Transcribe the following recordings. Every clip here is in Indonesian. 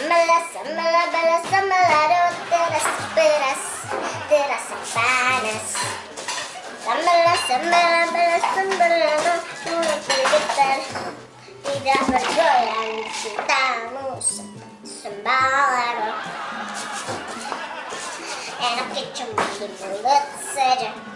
Samala, samala, bala, samala, teras, peras, teras, panas. Samala, samala, bala, samala, turut getar. Tidak bergoyang cintamu sembalar. Enak cuma di mulut saja.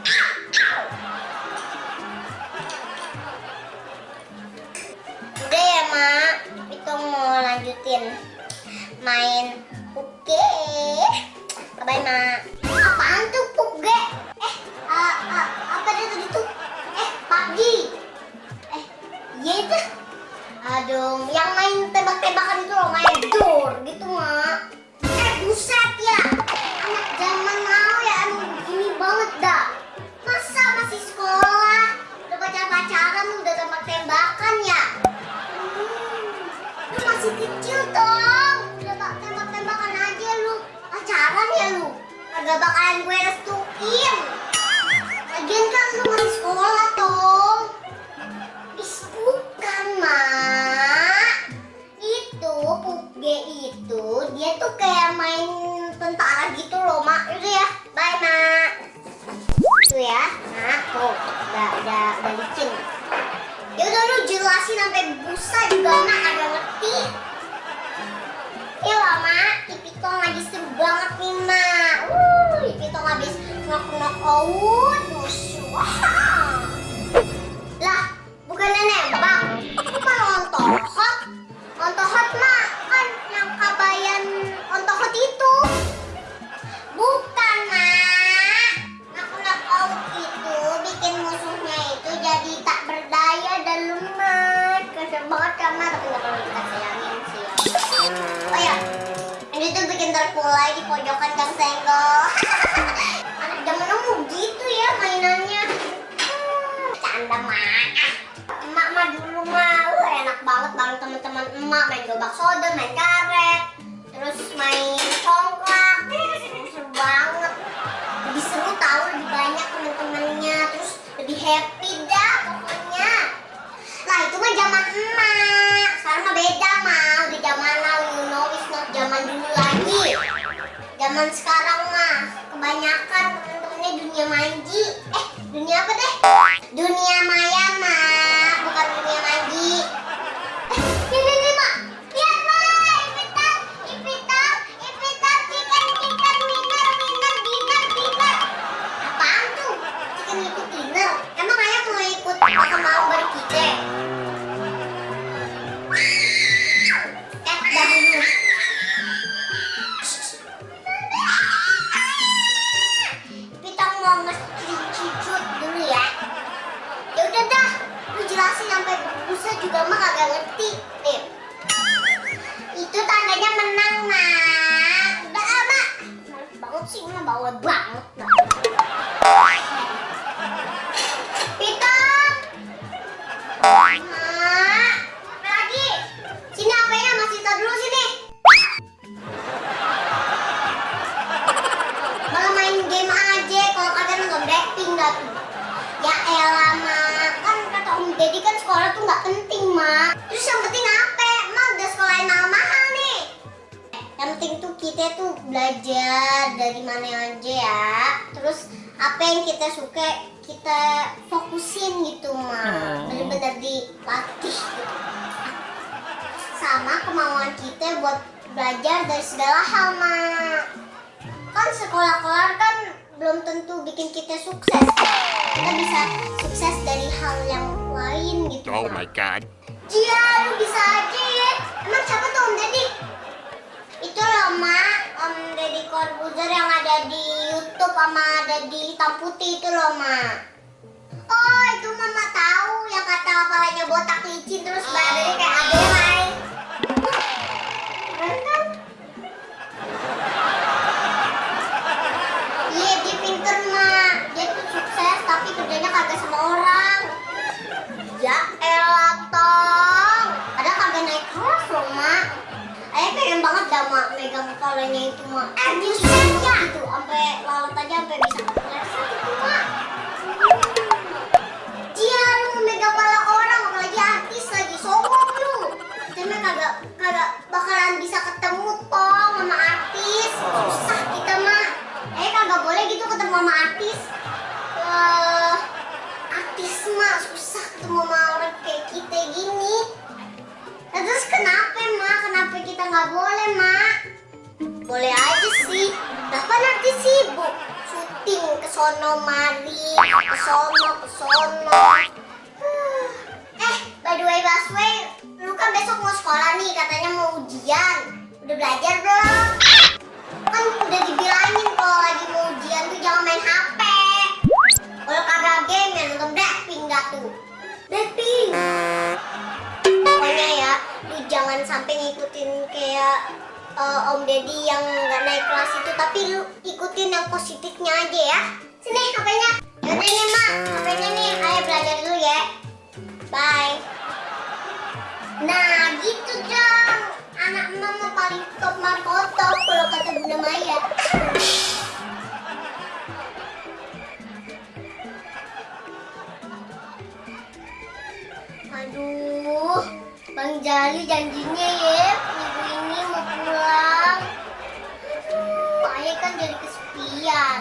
Tembak-tembakan itu loh, main door gitu, Mak. Eh, buset ya. Anak zaman now ya, aduh, gini banget dah. Masa masih sekolah? Udah pacar-pacaran, udah tembak-tembakan ya? Hmm, lu masih kecil dong. Udah bak- tembak-tembakan aja lu. Pacaran ya lu. Kagak bakalan gue restuin. Lagian kan lu masih sekolah dong. Busa juga pojokan gang senggol. Anak zaman dulu gitu ya mainannya. Hmm, Canda mak. Emak mah dulu mah, uh, enak banget bareng teman-teman emak main gobak soda, main karet, terus main congklak. Seru banget. Lebih seru tahu lebih banyak teman-temannya, terus lebih happy dah pokoknya. Lah itu mah zaman emak. Sekarang mah beda Zaman sekarang mah kebanyakan temen-temennya dunia manji. Eh, dunia apa deh? Dunia maya sih, mah kita tuh belajar dari mana aja ya. Terus apa yang kita suka kita fokusin gitu mak. Bener-bener dilatih gitu. Sama kemauan kita buat belajar dari segala hal mak kan sekolah kelar kan belum tentu bikin kita sukses kita bisa sukses dari hal yang lain gitu Oh my god. Iya, lu bisa aja ya. Emang siapa tuh Om Deddy? Itu loh, Mak. Om Deddy Corbuzier yang ada di Youtube sama ada di hitam putih itu loh, Mak. Oh, itu Mama tahu yang kata kepalanya botak licin terus badannya kayak aderai. Kepalanya itu sono mari, ke sono sono. Eh, by the way Baswe, lu kan besok mau sekolah nih, katanya mau ujian. Udah belajar belum? Kan udah dibilangin kalau lagi mau ujian tuh jangan main HP. Kalau kagak game ya nonton Blackpink gak tuh? Blackpink. Pokoknya ya, lu jangan sampai ngikutin kayak eh, Om Deddy yang nggak naik kelas itu, tapi lu ikutin yang positifnya aja ya. Sini HP-nya. Yaudah nih mak, HP-nya nih. Ayo belajar dulu ya. Bye. Nah gitu dong. Anak mama paling top markotop kalau kata Bunda Maya. Aduh, Bang Jali janjinya ya minggu ini mau pulang. Aduh, ayah kan jadi kesepian.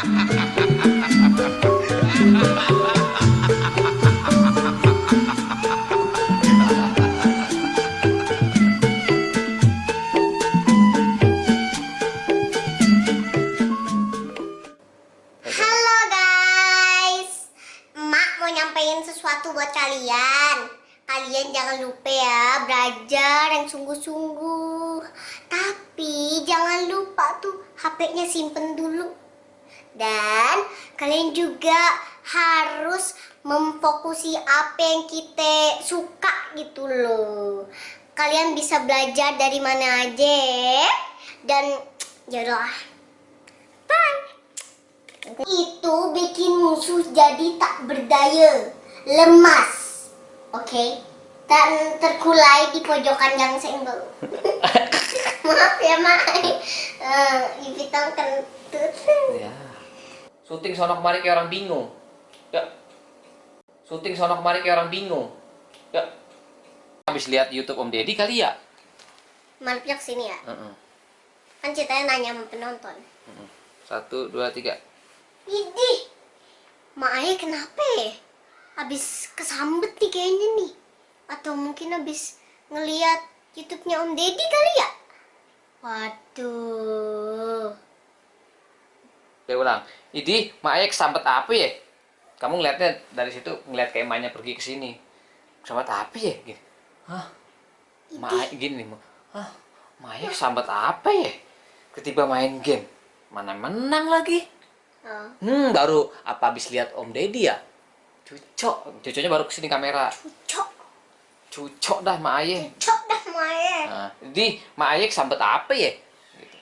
nyampein sesuatu buat kalian. Kalian jangan lupa ya belajar yang sungguh-sungguh. Tapi jangan lupa tuh HP-nya simpen dulu. Dan kalian juga harus memfokusi apa yang kita suka gitu loh. Kalian bisa belajar dari mana aja dan yaudah. Bye. Itu bikin musuh jadi tak berdaya, lemas, oke? Dan terkulai di pojokan yang senggol. Maaf ya, Mak. Eh, Ivitong kentut. Ya. Syuting sono kemari kayak orang bingung. Ya. Syuting sono kemari kayak orang bingung. Ya. Habis lihat YouTube Om Deddy kali ya? Marpiak sini ya. Heeh. Kan ceritanya nanya sama penonton. Heeh. Satu, dua, tiga. Idih, Mak Ayah kenapa ya? Habis kesambet nih kayaknya nih. Atau mungkin habis ngeliat YouTube-nya Om Deddy kali ya? Waduh. Oke ulang. Idi, Mak Ayek sambet apa ya? Kamu ngeliatnya dari situ ngeliat kayak emaknya pergi ke sini. Sambet apa ya? Gini. Hah? Mak Ayek gini. Hah? Mak Ayek sambet apa ya? Ketiba main game. Mana menang lagi? Oh. Hmm, baru apa habis lihat Om Deddy ya? Cucok. Cucoknya baru ke sini kamera. Cucok, Cucok dah Mak Ayek. cucok dah main. Nah, jadi Mak Ayek sambet apa ya? Gitu.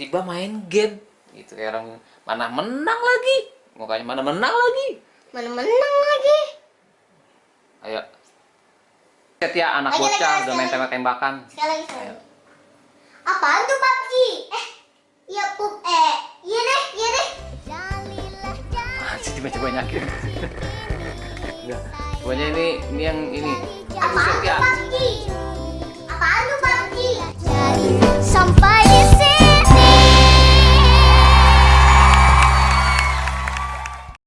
Tiba main game. Gitu kayak orang Mana menang lagi? Mukanya mana menang lagi? Mana menang lagi? Ayo. Setia ya, anak Ayo, bocah udah main tembak-tembakan. Sekali lagi. Apaan tuh PUBG? Eh, iya pup eh. Iya deh, iya deh. Masih coba-coba nyakir. Pokoknya ini ini yang ini. Apaan tuh PUBG? Apaan tuh PUBG? Sampai